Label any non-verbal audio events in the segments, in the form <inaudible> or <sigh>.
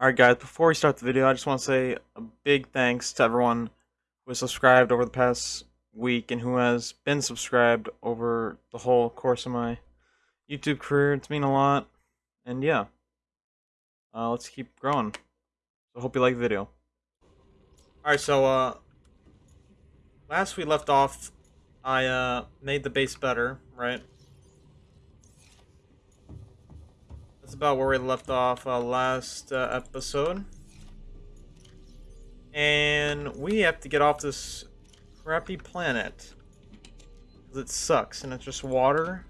Alright guys, before we start the video, I just want to say a big thanks to everyone who has subscribed over the past week and who has been subscribed over the whole course of my YouTube career. It's mean a lot. And yeah, uh, let's keep growing. So hope you like the video. Alright, so uh, last we left off, I uh, made the base better, right? That's about where we left off uh, last uh, episode. And we have to get off this crappy planet. Because it sucks, and it's just water.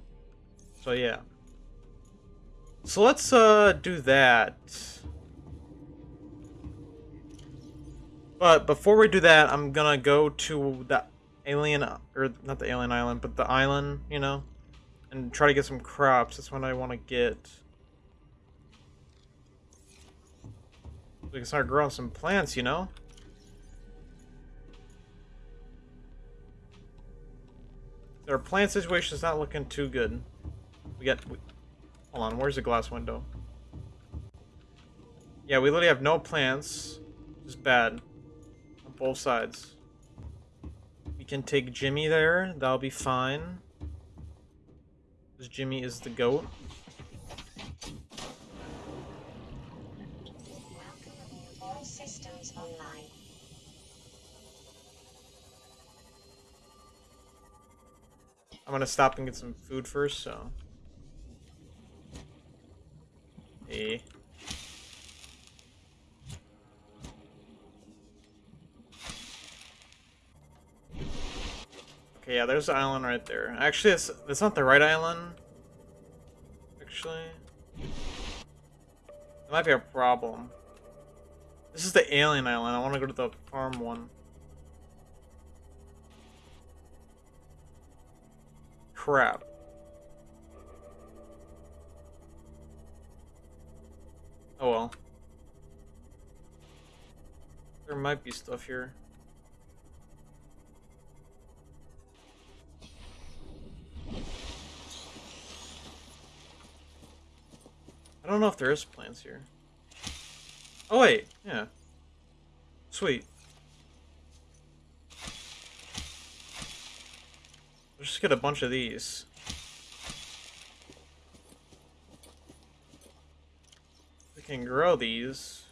So yeah. So let's uh, do that. But before we do that, I'm gonna go to the alien, or not the alien island, but the island, you know? And try to get some crops. That's what I want to get. We can start growing some plants, you know? Our plant situation is not looking too good. We got... We, hold on, where's the glass window? Yeah, we literally have no plants. Just bad. On both sides. We can take Jimmy there. That'll be fine. Because Jimmy is the goat. I'm gonna stop and get some food first, so. Hey. Okay, yeah, there's the island right there. Actually, it's, it's not the right island. Actually. It might be a problem. This is the alien island. I want to go to the farm one. Crap. Oh well. There might be stuff here. I don't know if there is plants here. Oh wait, yeah. Sweet. Let's just get a bunch of these. We can grow these.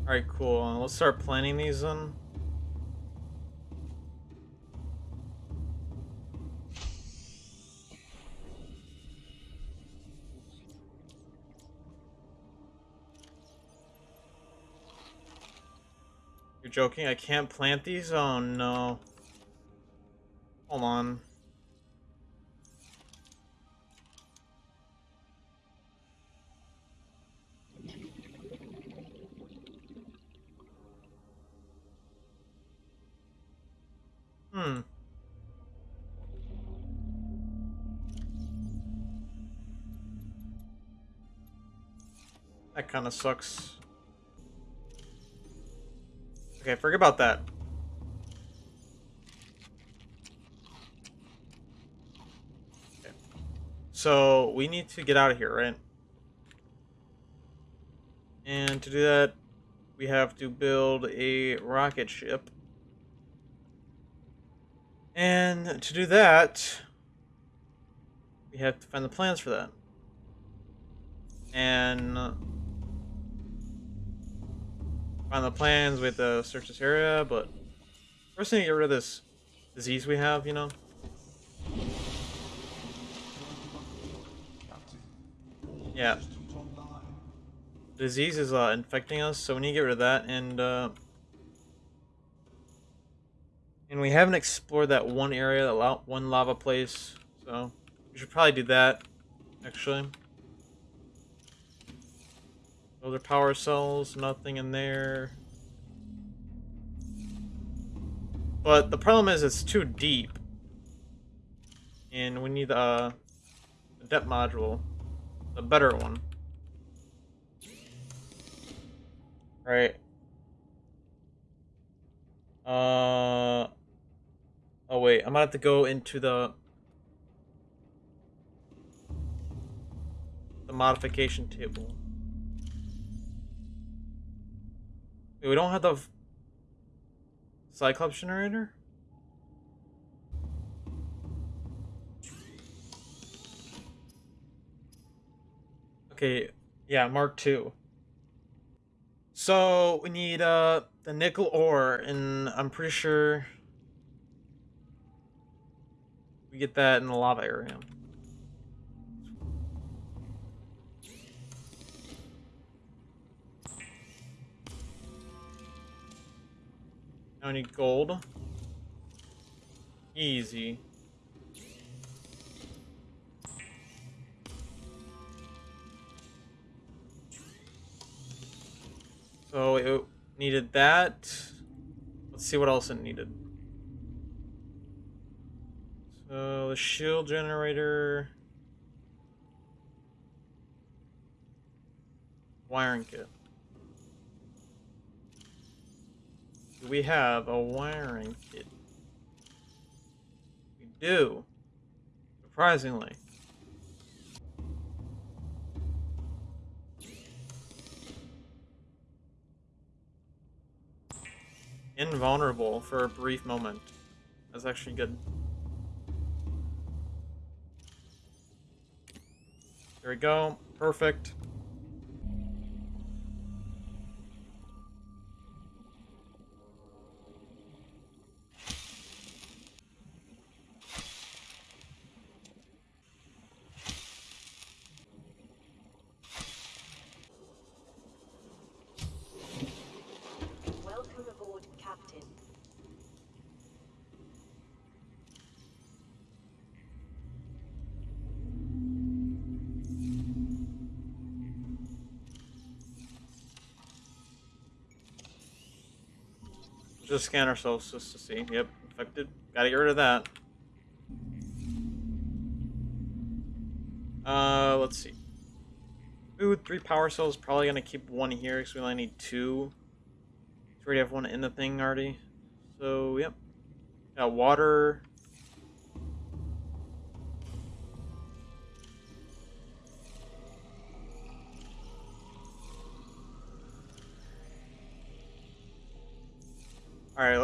Alright, cool. Let's start planting these then. You're joking? I can't plant these? Oh no. Hold on. Hmm. That kind of sucks. Okay, forget about that. Okay. So, we need to get out of here, right? And to do that, we have to build a rocket ship. And to do that, we have to find the plans for that. And find the plans, we have to search this area, but first thing to get rid of this disease we have, you know? Yeah. disease is uh, infecting us, so we need to get rid of that, and uh, and we haven't explored that one area, that one lava place, so we should probably do that, actually. Other power cells, nothing in there. But the problem is it's too deep. And we need uh, a depth module. A better one. Right. Uh. Oh wait, I'm gonna have to go into the the modification table. Wait, we don't have the Cyclops generator. Okay, yeah, Mark two. So we need uh the nickel ore, and I'm pretty sure we get that in the lava area. Now I need gold. Easy. So it needed that. Let's see what else it needed. So the shield generator. Wiring kit. We have a wiring kit? We do. Surprisingly. Invulnerable for a brief moment. That's actually good. There we go. Perfect. Just scan ourselves just to see. Yep, infected. Gotta get rid of that. Uh, let's see. Ooh, three power cells. Probably gonna keep one here because we only need two. We already have one in the thing already. So, yep. Got water.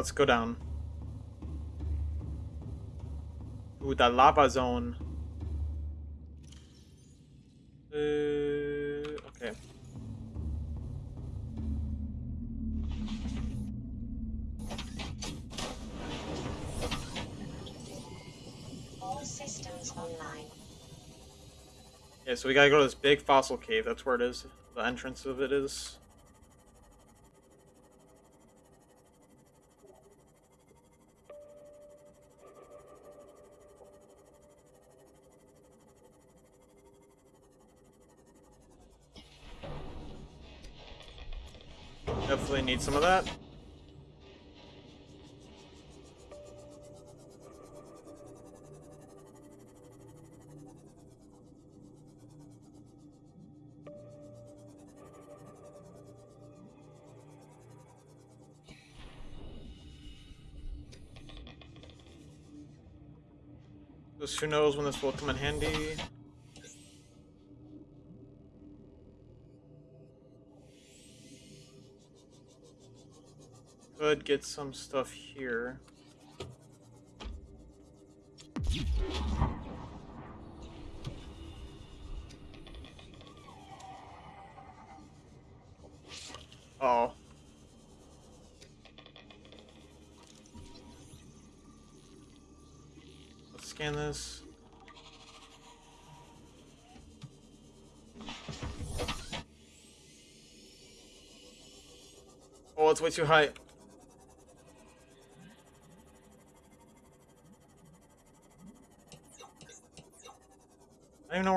Let's go down. Ooh, the lava zone. Uh, okay. All systems online. Yeah, so we gotta go to this big fossil cave. That's where it is. The entrance of it is. Need some of that. Just who knows when this will come in handy. Could get some stuff here. Oh. Let's scan this. Oh, it's way too high.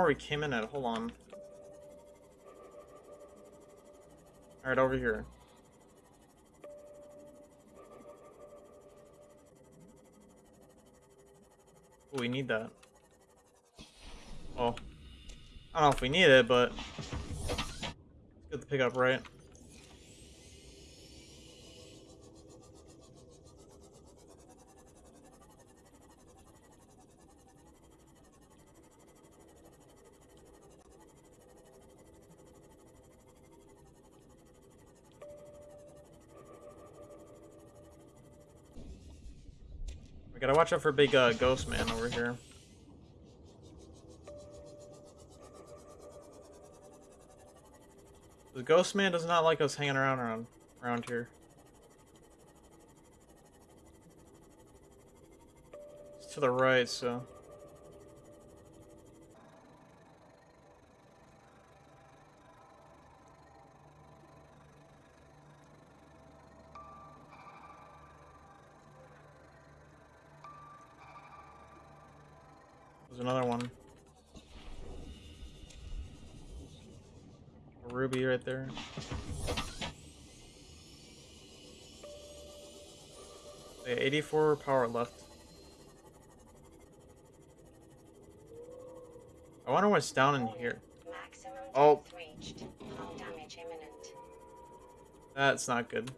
Where we came in at. Hold on. Alright, over here. Ooh, we need that. Well, I don't know if we need it, but it's good to pick up, right? Watch out for big uh, ghost man over here. The ghost man does not like us hanging around around, around here. It's to the right, so... another one. A ruby right there. Okay, 84 power left. I wonder what's down in here. Maximum Oh. reached. Hull damage imminent. That's not good.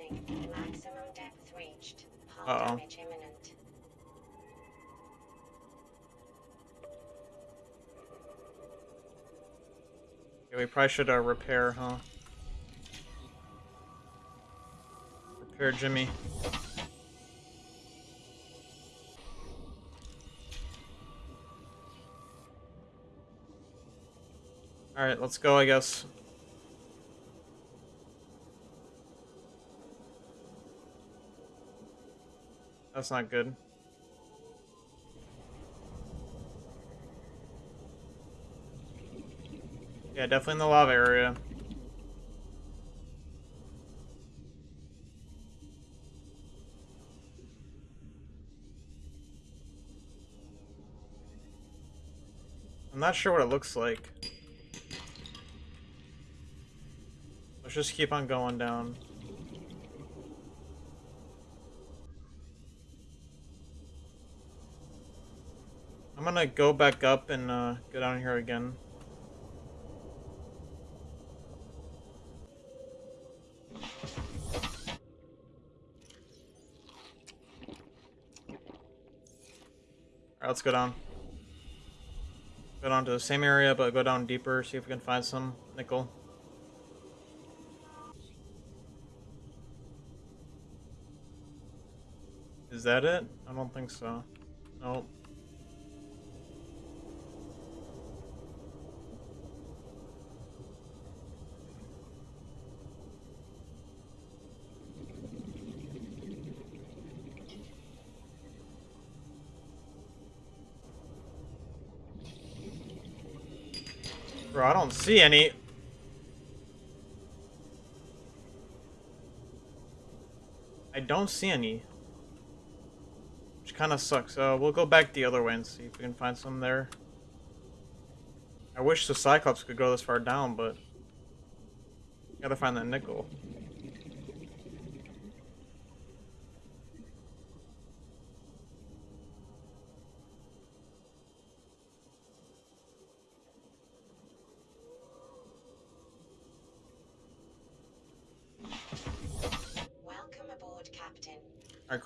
Warning. Maximum depth reached. Hull Uh-oh. damage imminent. Yeah, we probably should uh, repair, huh? Repair Jimmy. Alright, let's go, I guess. That's not good. Yeah, definitely in the lava area. I'm not sure what it looks like. Let's just keep on going down. Gonna go back up and uh, go down here again. Alright, let's go down. Go down to the same area, but go down deeper, see if we can find some nickel. Is that it? I don't think so. Nope. Bro, I don't see any. I don't see any. Which kind of sucks. Uh, we'll go back the other way and see if we can find some there. I wish the Cyclops could go this far down, but... Gotta find that nickel.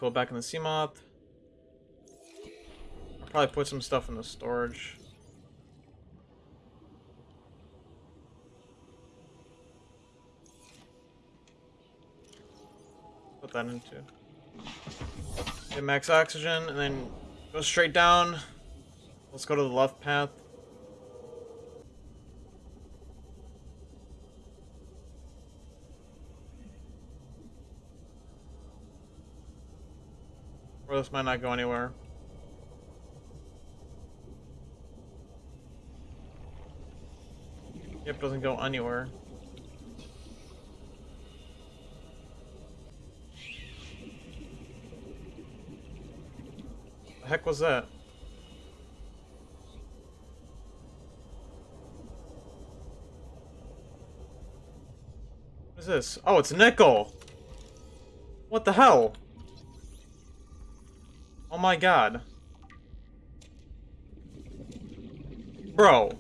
Cool. Back in the Seamoth. Probably put some stuff in the storage. Put that into. Get max oxygen, and then go straight down. Let's go to the left path. Or this might not go anywhere. Yep, doesn't go anywhere. The heck was that? What is this? Oh, it's nickel! What the hell? my god. Bro.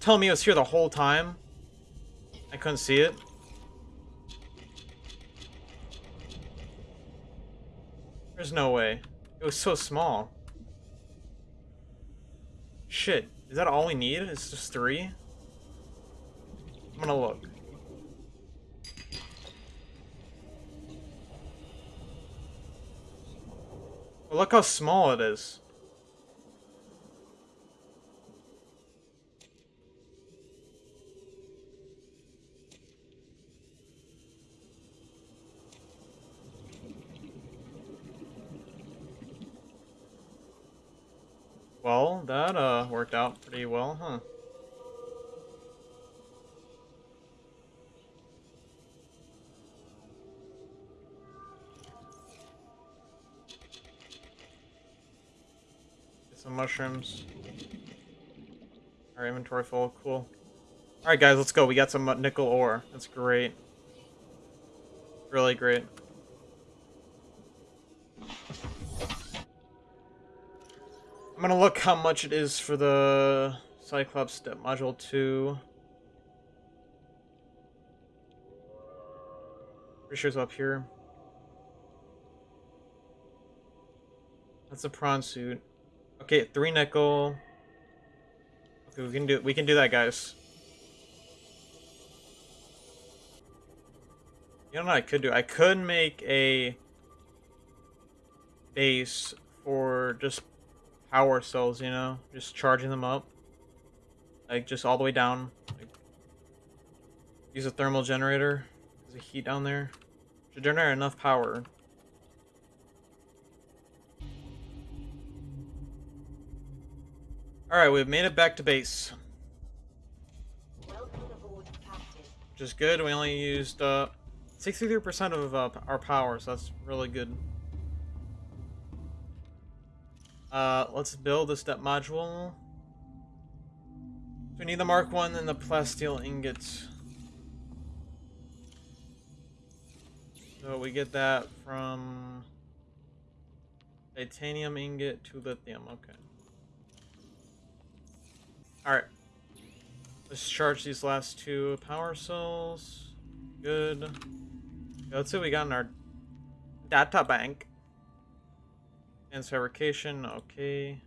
Tell me it was here the whole time? I couldn't see it. There's no way. It was so small. Shit. Is that all we need? It's just three? I'm gonna look. Look how small it is. Well, that uh worked out pretty well, huh? Mushrooms. Our inventory full, cool. Alright guys, let's go. We got some uh, nickel ore. That's great. Really great. I'm gonna look how much it is for the Cyclops Depth Module 2. Pretty sure it's up here. That's a prawn suit. Okay, three nickel. Okay, we can do we can do that, guys. You know what I could do? I could make a base for just power cells, you know? Just charging them up. Like, just all the way down. Like, use a thermal generator. There's a heat down there. Should generate enough power. Alright, we've made it back to base. Aboard. Which is good. We only used uh, 63% of uh, our power, so that's really good. Uh, let's build a depth module. We need the Mark 1 and the plasteel ingots. So we get that from titanium ingot to lithium. Okay. Alright. Let's charge these last two power cells. Good. Let's see what we got in our data bank. And fabrication, okay.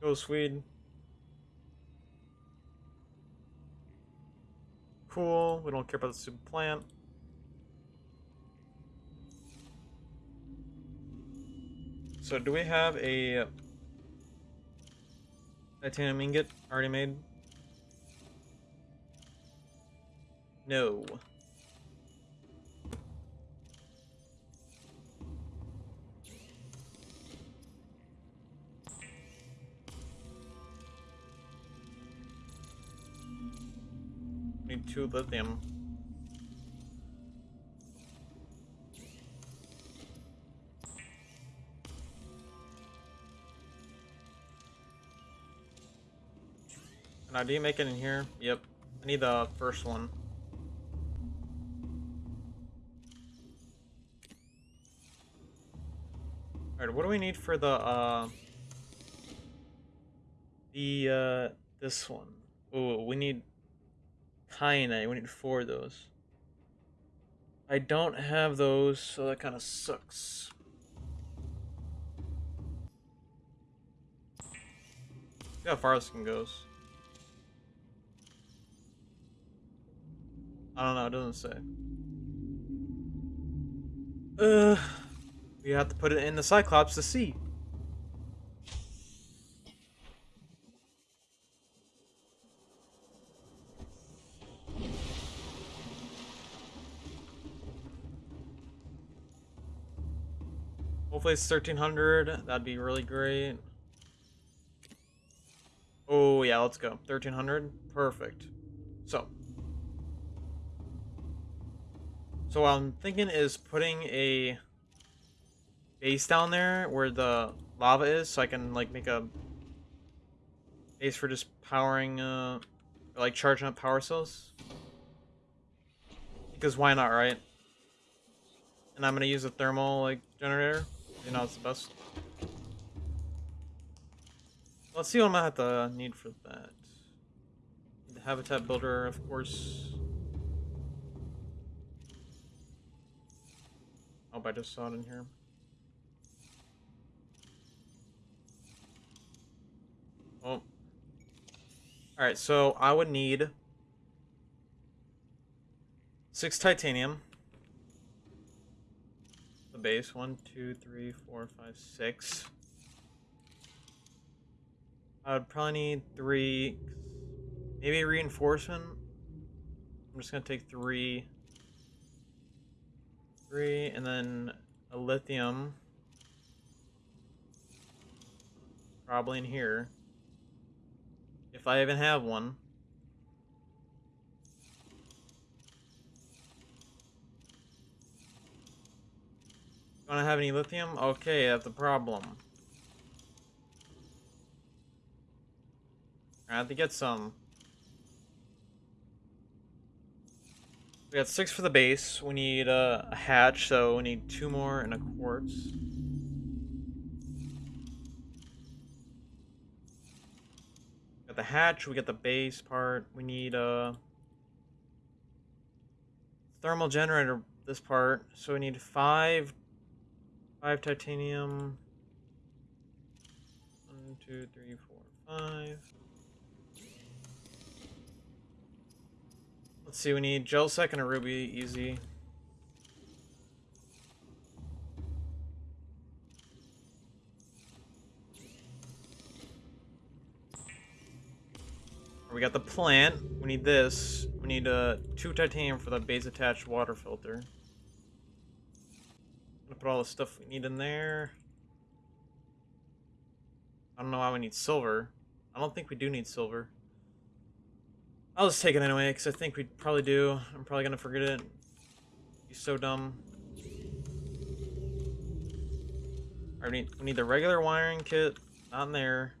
Go Swede. Cool, we don't care about the super plant. So do we have a titanium ingot already made? No. Need two lithium. Now, do you make it in here? Yep. I need the first one. Alright, what do we need for the, uh... The, uh... This one? Oh, we need... Kyanite. We need four of those. I don't have those, so that kind of sucks. See how far this can goes. I don't know, it doesn't say. Uh, we have to put it in the Cyclops to see. Hopefully it's 1300. That'd be really great. Oh, yeah, let's go. 1300. Perfect. So. So what I'm thinking is putting a base down there where the lava is so I can like make a base for just powering uh or, like charging up power cells. Because why not, right? And I'm gonna use a thermal like generator. You know it's the best. Let's see what I'm gonna have to need for that. The habitat builder, of course. Oh, Hope I just saw it in here. Oh. Alright, so I would need six titanium. The base. One, two, three, four, five, six. I would probably need three. Maybe reinforcement. I'm just gonna take three. Three, and then a lithium. Probably in here. If I even have one. Don't have any lithium? Okay, that's a problem. I have to get some. We got six for the base. We need uh, a hatch, so we need two more and a quartz. Got the hatch, we got the base part. We need a thermal generator this part. So we need five five titanium. One, two, three, four, five. Let's see, we need gel sack and a ruby, easy. We got the plant. We need this. We need uh, two titanium for the base attached water filter. Gonna put all the stuff we need in there. I don't know why we need silver. I don't think we do need silver. I'll just take it anyway, because I think we probably do. I'm probably gonna forget it. Be so dumb. Alright, we need, we need the regular wiring kit. Not in there.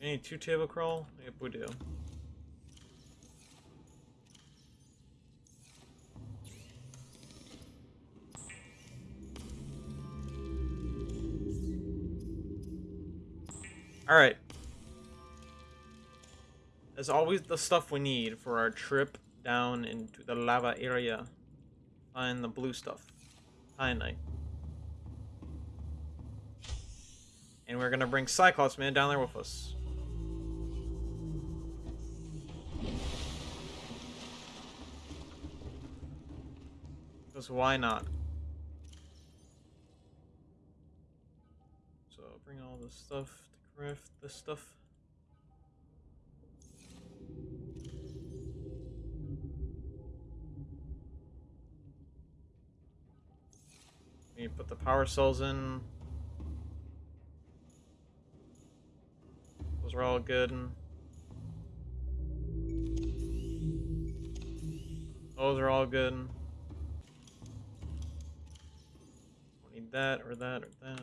We need two table coral? Yep, we do. Alright. There's always, the stuff we need for our trip down into the lava area. Find the blue stuff. Kyanite. And we're gonna bring Cyclops Man down there with us. Because why not? So I'll bring all this stuff craft this stuff. We put the power cells in. Those are all good. Those are all good. Don't need that or that or that.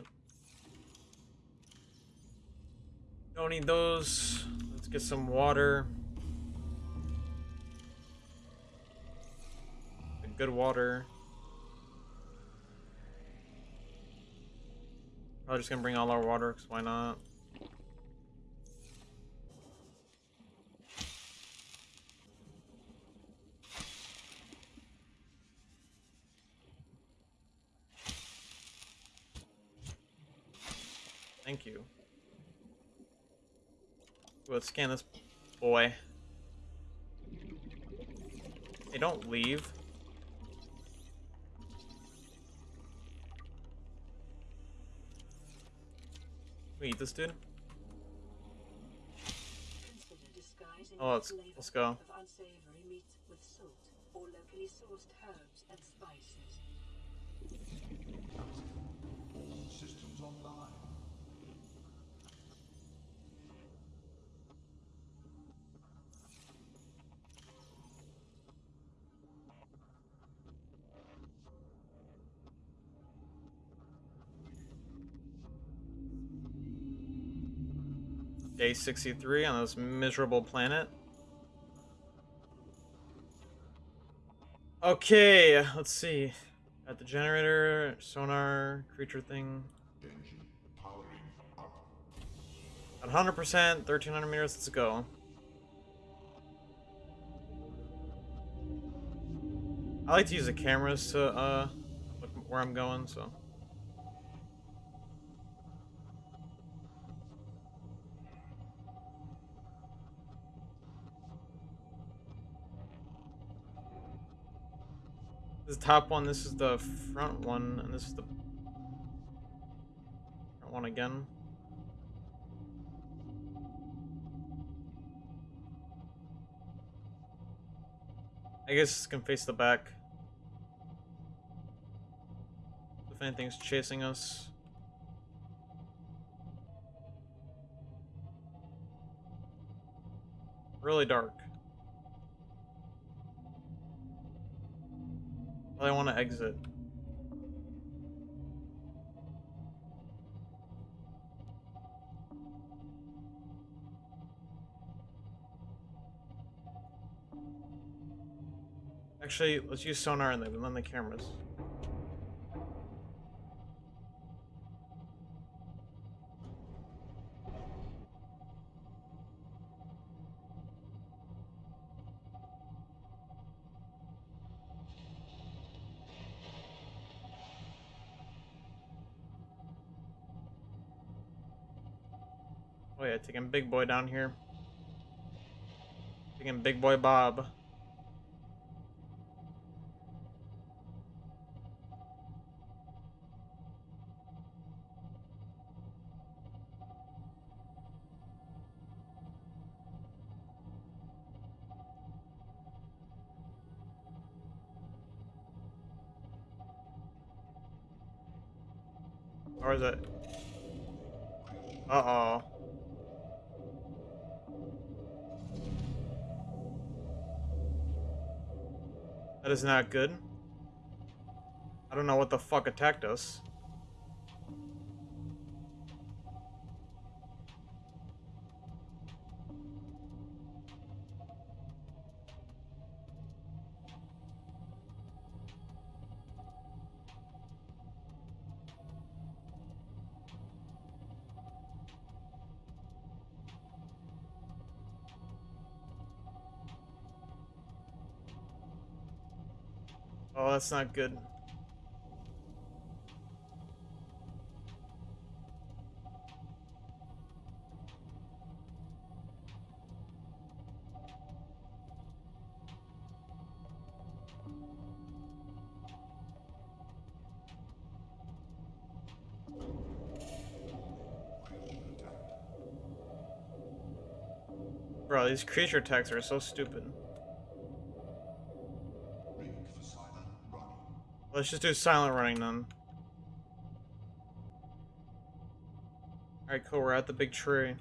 Don't need those. Let's get some water. Good water. Probably just gonna bring all our water, cause why not? Thank you. Let's scan this boy. Hey, don't leave. We eat this dude? Oh, let's- let's go. Of unsavory Day 63 on this miserable planet. Okay, let's see. At the generator, sonar, creature thing. 100%, 1300 meters, let's go. I like to use the cameras to uh, look where I'm going, so... This is the top one, this is the front one, and this is the front one again. I guess this can face the back. If anything's chasing us. Really dark. I want to exit. Actually, let's use sonar and then then the cameras. Big boy down here. Taking big boy Bob. Not good. I don't know what the fuck attacked us. Oh, that's not good. Bro, these creature attacks are so stupid. Let's just do silent running then. Alright, cool, we're at the big tree.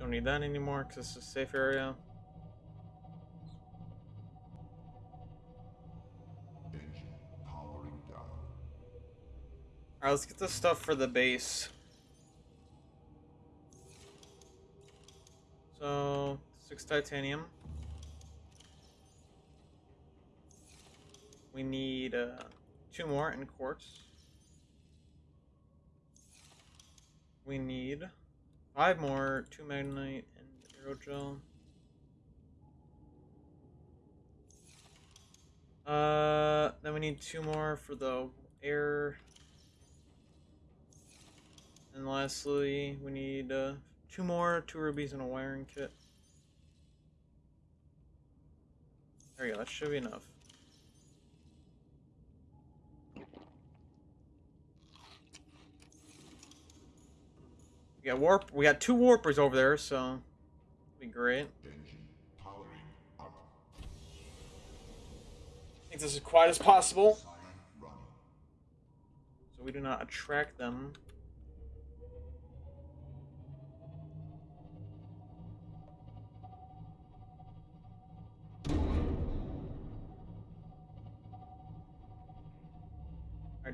Don't need that anymore because it's a safe area. Alright, let's get the stuff for the base. So, six titanium. We need uh, two more in quartz. We need five more, two magnetite and aerogel. Uh, then we need two more for the air. And lastly, we need uh, two more, two rubies and a wiring kit. There you go, that should be enough. We got warp. We got two warpers over there, so be great. I think this is quiet as possible, so we do not attract them.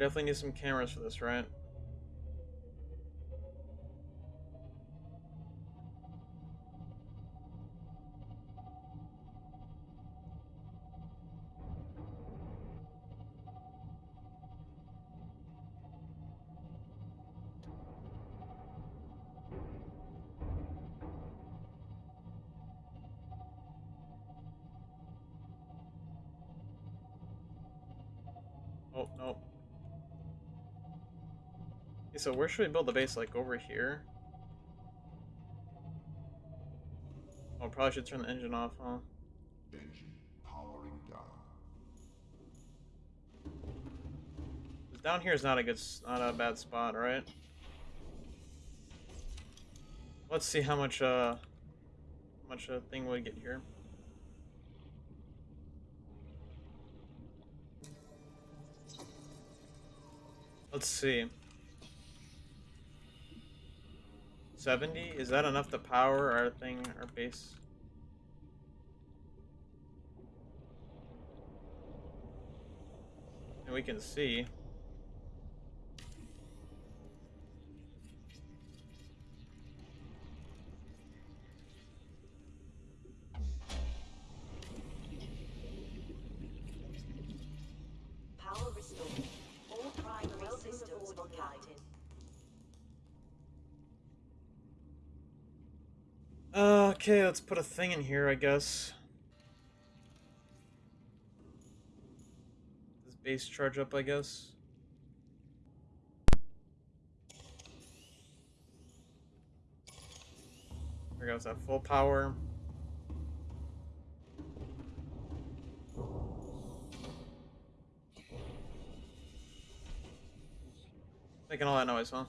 Definitely need some cameras for this, right? So where should we build the base? Like over here? Oh, probably should turn the engine off, huh? Powering down. Down here is not a good, not a bad spot, right? Let's see how much, uh, how much a thing would get here. Let's see. 70? Is that enough to power our thing, our base? And we can see. Okay, let's put a thing in here, I guess. Does base charge up, I guess? There goes that full power. Making all that noise, huh?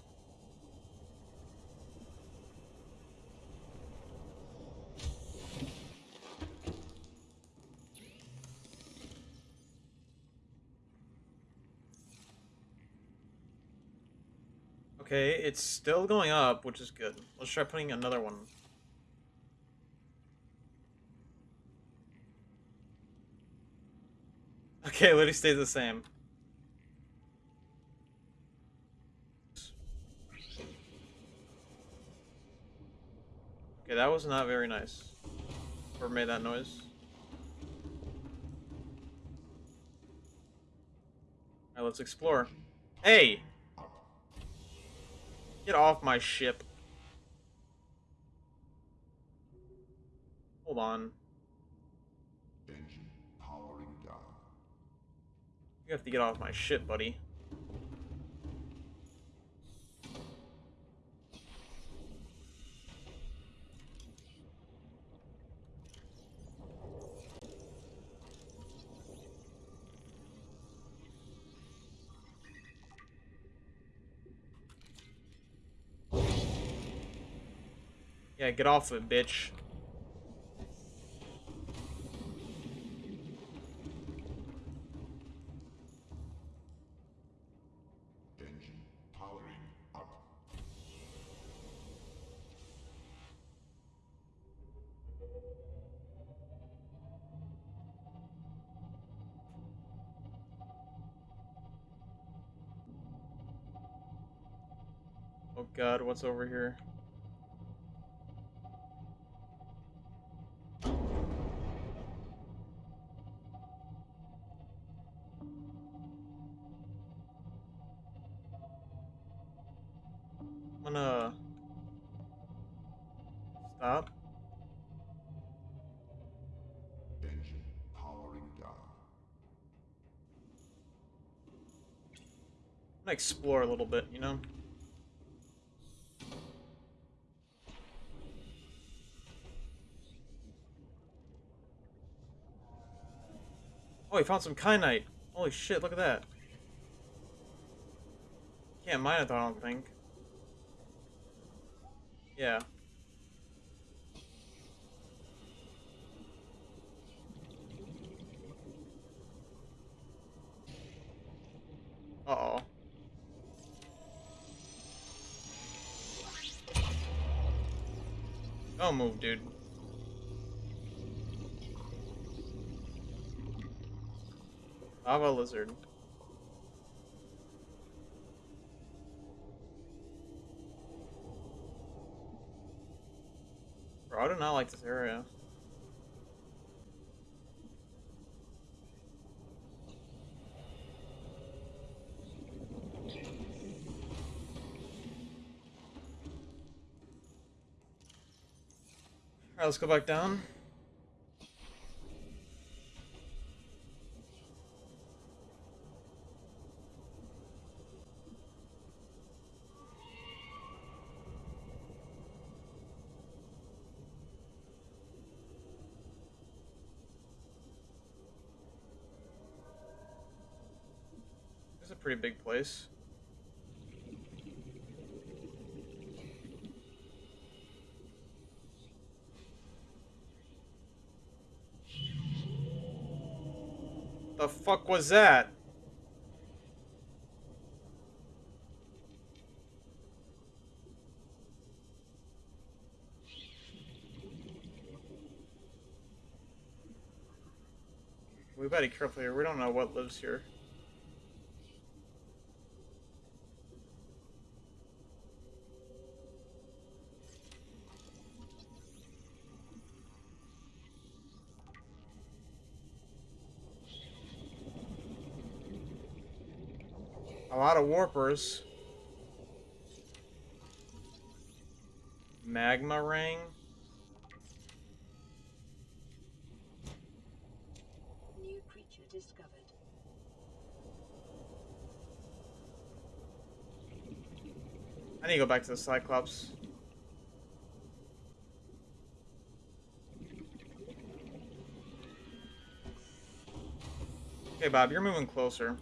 Okay, it's still going up, which is good. Let's try putting another one. <laughs> Okay, it literally stays the same. Okay, that was not very nice. Whoever made that noise. Alright, let's explore. Hey! Get off my ship. Hold on. Engine powering down. You have to get off my ship, buddy. Yeah, get off of it, bitch. Engine powering up. Oh god, what's over here? Explore a little bit, you know? Oh, he found some kyanite. Holy shit, look at that. Can't mine it, I don't think. Yeah. Don't move, dude. Lava lizard. Bro, I do not like this area. Alright, let's go back down. This is a pretty big place. Fuck was that? We better be careful here. We don't know what lives here. Of warpers. Magma ring. New creature discovered. I need to go back to the Cyclops. Okay, Bob, you're moving closer.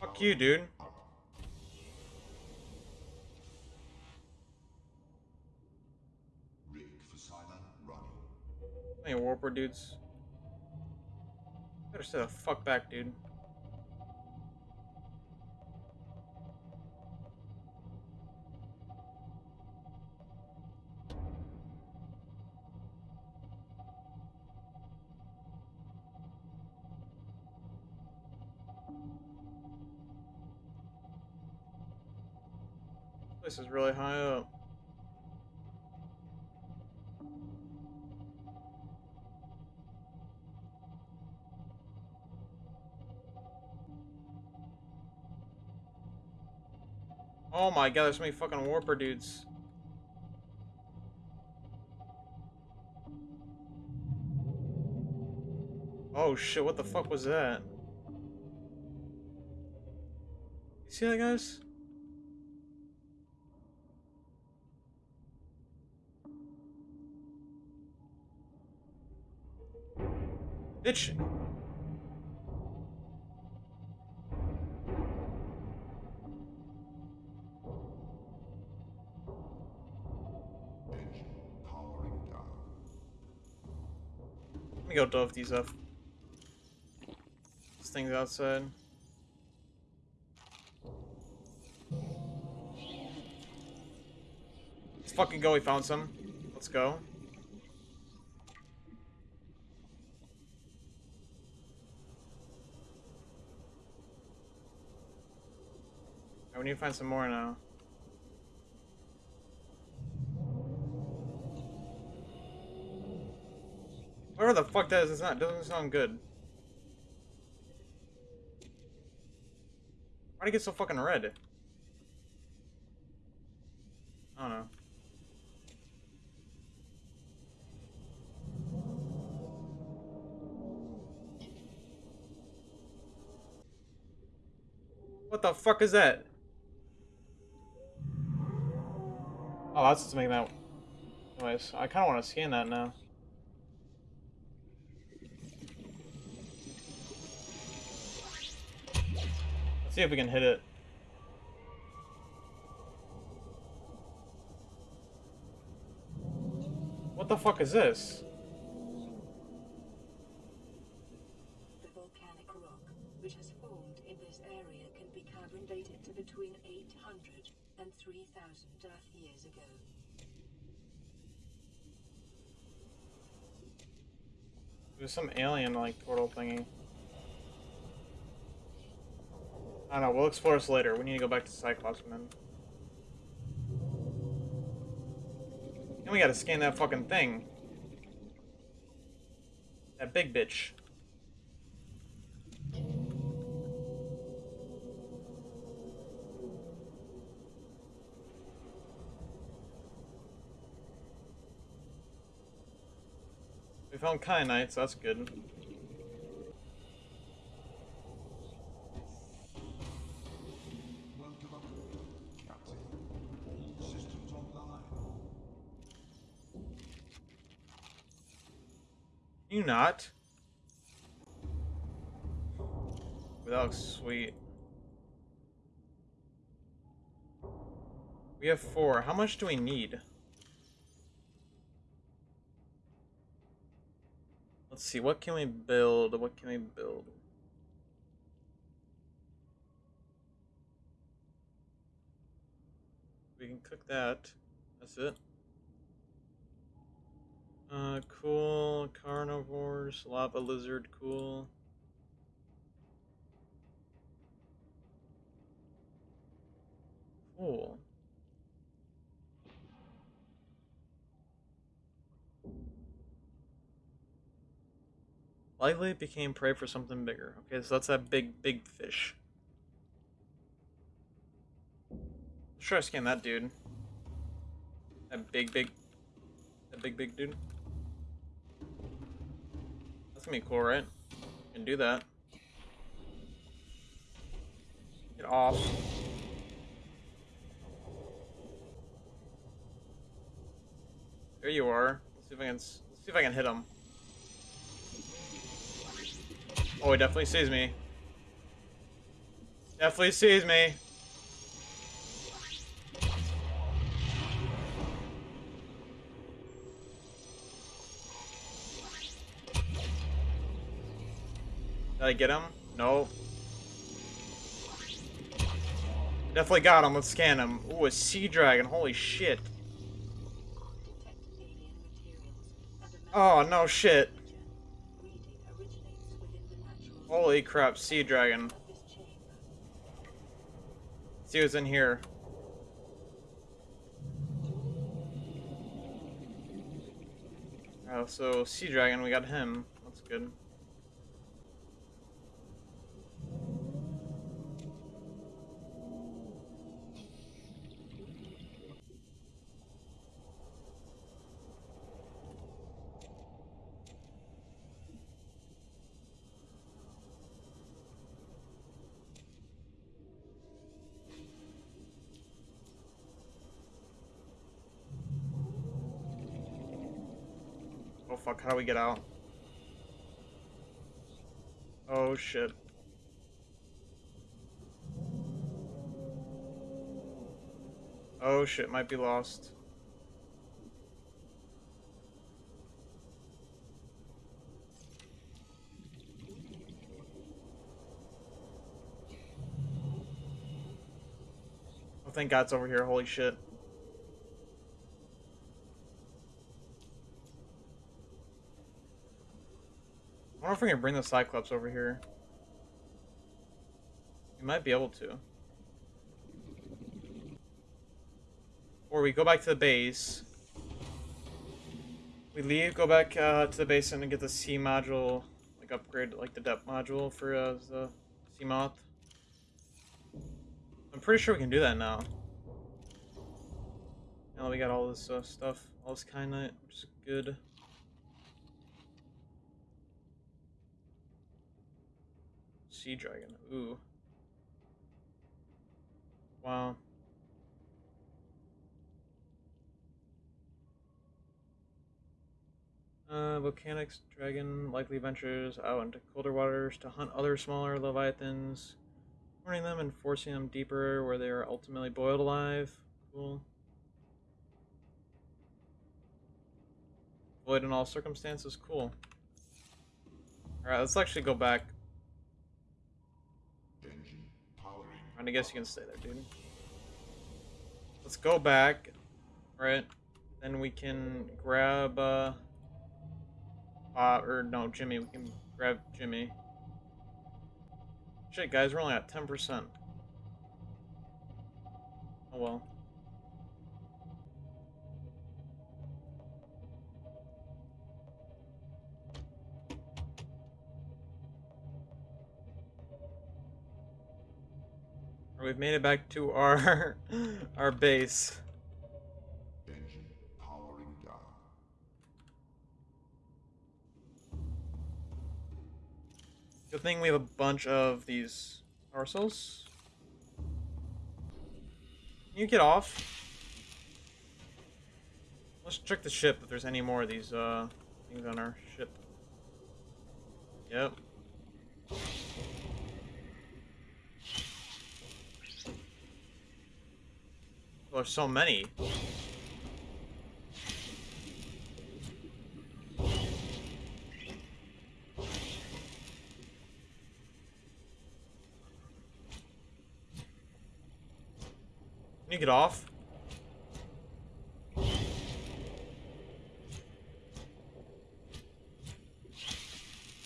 Fuck you, dude. Any warper dudes? Better stay the fuck back, dude. Really high up. Oh my god, there's so many fucking warper dudes. Oh shit, what the fuck was that? You see that, guys? Bitch. Engine. Let me go dove these up. This thing's outside. Let's fucking go, we found some. Let's go. Alright, we need to find some more now. Whatever the fuck that is, it's not doesn't sound good. Why'd it get so fucking red? I don't know. What the fuck is that? Oh, that's what's making that noise. I kind of want to scan that now. Let's see if we can hit it. What the fuck is this? There's some alien like portal thingy. I don't know. We'll explore this later. We need to go back to Cyclops, man. And we gotta scan that fucking thing. That big bitch. We found kyanite, so that's good. You not. That looks sweet. We have four. How much do we need? See. What can we build? What can we build? We can cook that. That's it. Uh, cool. Carnivores. Lava lizard. Cool. Cool. Likely became prey for something bigger. Okay, so that's that big, big fish. Let's try scan that dude. That big, big, that big, big dude. That's gonna be cool, right? Can do that. Get off. There you are. Let's see if I can. Let's see if I can hit him. Oh, he definitely sees me. Definitely sees me. Did I get him? No. Definitely got him. Let's scan him. Ooh, a sea dragon. Holy shit. Oh, no shit. Holy crap, sea dragon. chamber. See what's in here. Oh, so sea dragon, we got him. That's good. How do we get out? Oh shit. Oh shit, might be lost. Oh, thank God it's over here. Holy shit. I wonder if we can bring the Cyclops over here. We might be able to. Or we go back to the base. We leave, go back uh, to the base and get the C module, like upgrade, like the depth module for uh, the Seamoth. I'm pretty sure we can do that now. Now that we got all this uh, stuff, all this kyanite, which is good. Sea dragon. Ooh. Wow. Uh, volcanics dragon likely ventures out into colder waters to hunt other smaller leviathans, warning them and forcing them deeper where they are ultimately boiled alive. Cool. Avoid in all circumstances. Cool. Alright, let's actually go back. I guess you can stay there, dude. Let's go back. Right. Then we can grab, uh... Uh, or no, Jimmy. We can grab Jimmy. Shit, guys, we're only at 10%. Oh well. We've made it back to our <laughs> our base. Engine powering down. Good thing we have a bunch of these parcels. Can you get off? Let's check the ship if there's any more of these uh things on our ship. Yep. There's so many. Can you get off?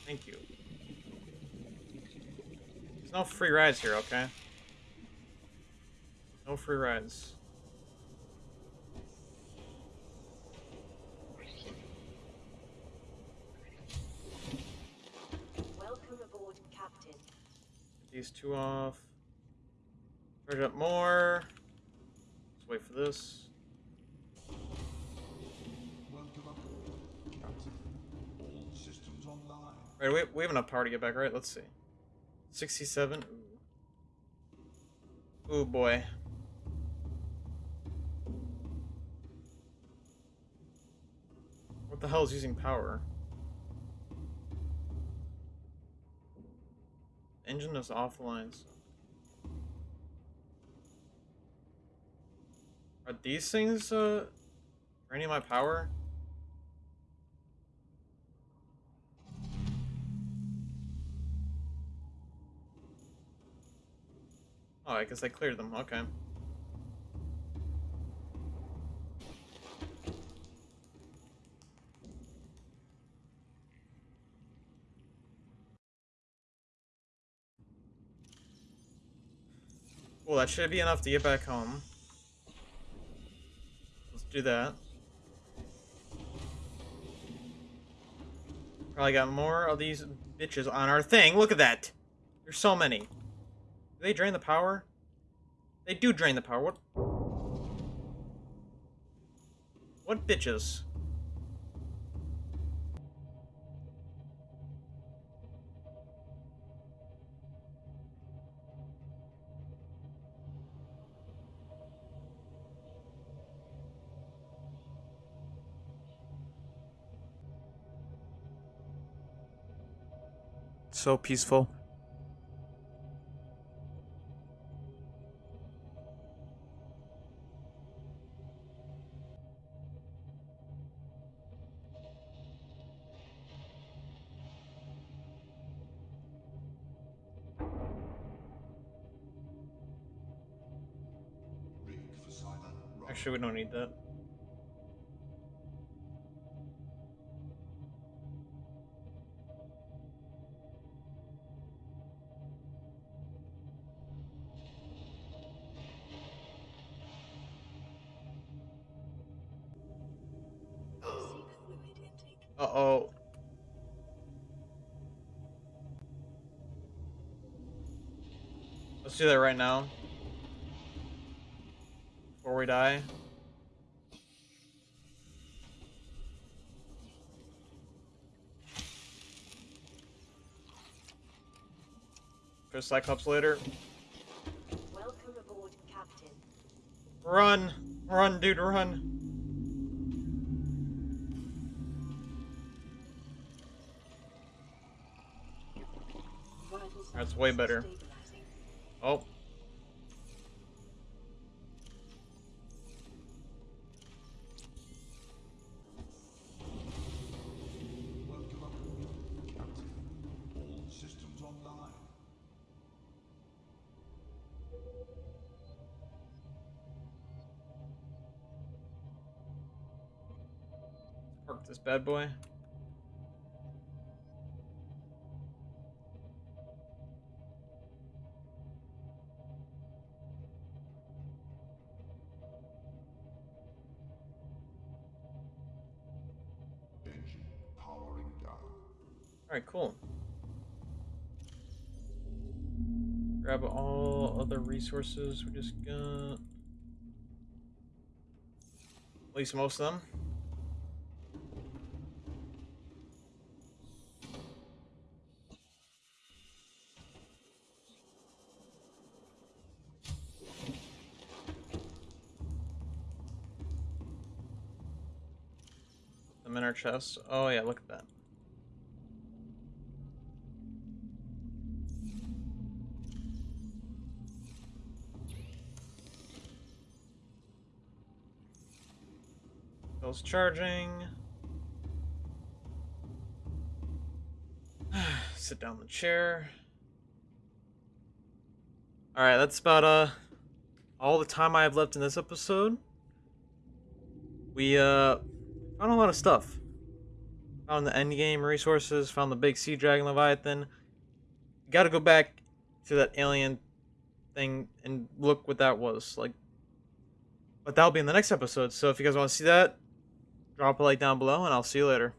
Thank you. There's no free rides here, okay? No free rides. Welcome aboard, Captain. These two off. Charge up more. Let's wait for this. Right, we, we have enough power to get back, right? Let's see. 67. Ooh. Ooh, boy. What the hell is using power? Engine is off the lines. Are these things, uh, draining my power? Oh, I guess I cleared them. Okay. Well, that should be enough to get back home. Let's do that. Probably got more of these bitches on our thing. Look at that. There's so many. Do they drain the power? They do drain the power. What? What bitches? So peaceful. Actually, we don't need that. Do that right now. Before we die. For Cyclops later. Welcome aboard, Captain. Run! Run, dude, run! That's way better. Oh. Park this bad boy. Alright, cool. Grab all other resources we just got. At least most of them. Them in our chests. Oh yeah, look at that. Charging. <sighs> Sit down in the chair. Alright, that's about uh all the time I have left in this episode. We uh found a lot of stuff. Found the end game resources, found the big sea dragon leviathan. Gotta go back to that alien thing and look what that was. Like but that'll be in the next episode. So if you guys want to see that, drop a like down below and I'll see you later.